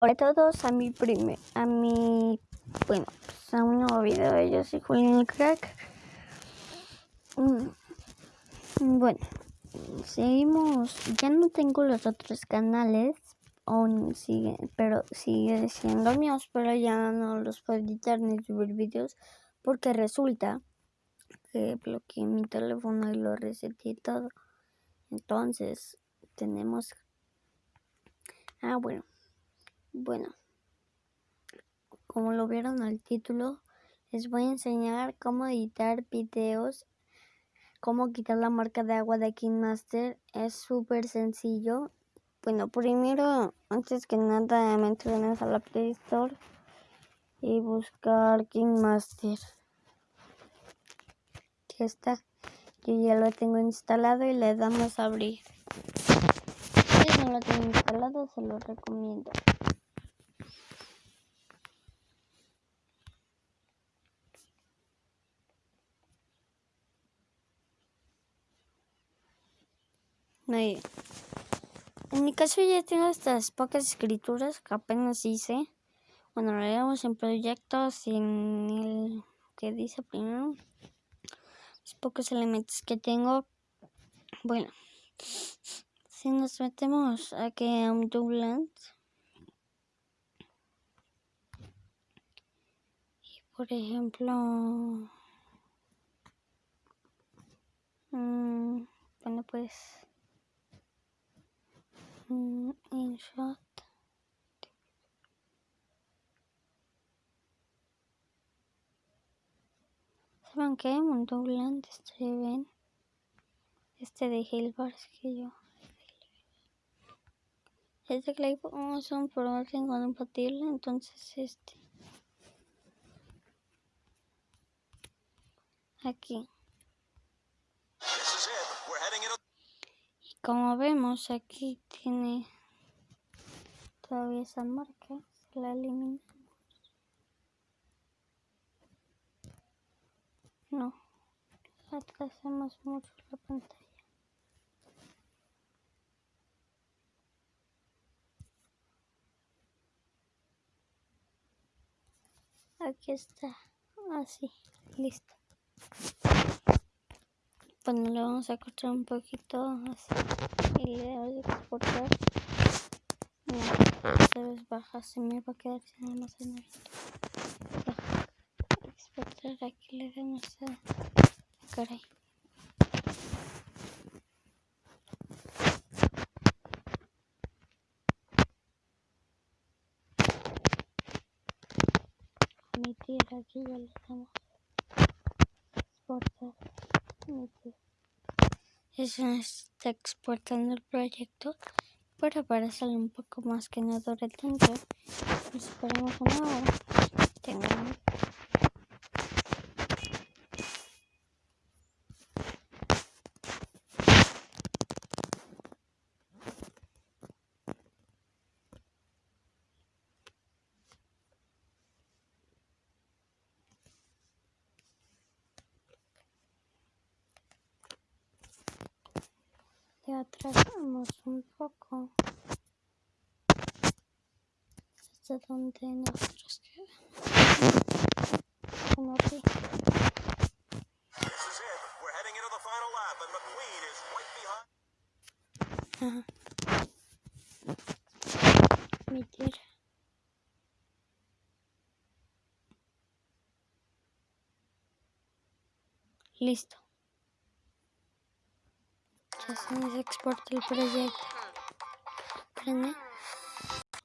Hola a todos, a mi primer, a mi, bueno, pues a un nuevo video de Yo soy Julián el Crack. Mm, bueno, seguimos, ya no tengo los otros canales, aún sigue, pero sigue siendo míos, pero ya no los puedo editar ni subir videos porque resulta que bloqueé mi teléfono y lo reseté todo. Entonces, tenemos... Ah, bueno. Bueno, como lo vieron al título, les voy a enseñar cómo editar videos, cómo quitar la marca de agua de KingMaster. Es súper sencillo. Bueno, primero, antes que nada, me a la Play Store y buscar KingMaster. Ya está. Yo ya lo tengo instalado y le damos a abrir. Si no lo tengo instalado, se lo recomiendo. En mi caso ya tengo estas pocas escrituras que apenas hice. Bueno, lo leemos en proyectos en el que dice primero. Los pocos elementos que tengo. Bueno, si nos metemos aquí a un Dublin. Y por ejemplo... Mmm, bueno, pues InShot. ¿Saben qué? Un Dougland ven Este de Hilbars que yo. Este clip es un programa compatible, entonces este. Aquí. Como vemos aquí tiene todavía esa marca, se la eliminamos. No, atrasamos mucho la pantalla. Aquí está, así, listo. Bueno, le vamos a cortar un poquito así y le a exportar. No, esta vez baja, se me va a quedar sin almacenamiento. Exportar, aquí le damos a... Caray. Emitir, aquí ya le damos. Exportar, Eso está exportando el proyecto, pero para salir un poco más que no dure tanto, esperemos una hora. Tengamos atrasamos un poco hasta donde nosotros quedamos. Como aquí. Ajá. Listo se exporta el proyecto.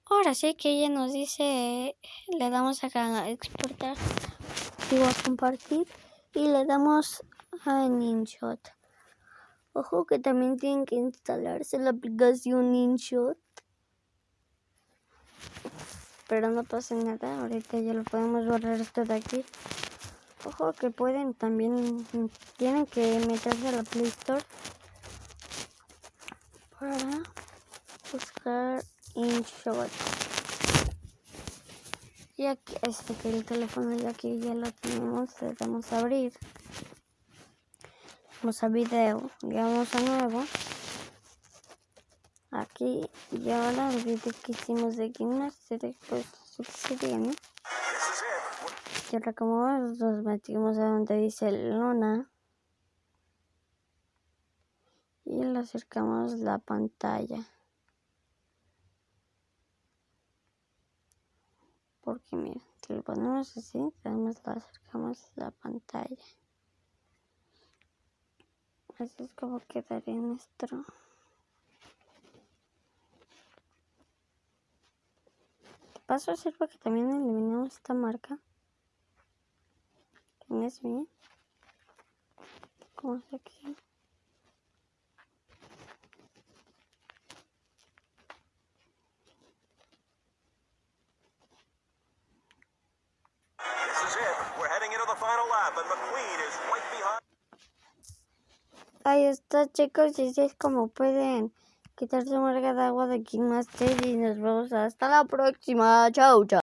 Ahora sí que ella nos dice, le damos acá a exportar, digo a compartir y le damos a InShot. Ojo que también tienen que instalarse la aplicación InShot. Pero no pasa nada, ahorita ya lo podemos borrar esto de aquí. Ojo que pueden también, tienen que meterse a la Play Store para buscar InShot. Y aquí, este que el teléfono ya aquí ya lo tenemos, le damos a abrir. Vamos a video, vamos a nuevo. aquí y ahora el video que hicimos de Master pues sería, ¿no? Y ahora como nos metimos a donde dice Luna y le acercamos la pantalla. Porque mira, si lo ponemos así, además le acercamos la pantalla. Así es como quedaría nuestro. paso a hacer que también eliminemos esta marca. ¿Tienes bien? Como aquí. Ahí está chicos y así es como pueden quitar su marca de agua de King Master y nos vemos hasta la próxima. Chau, chau.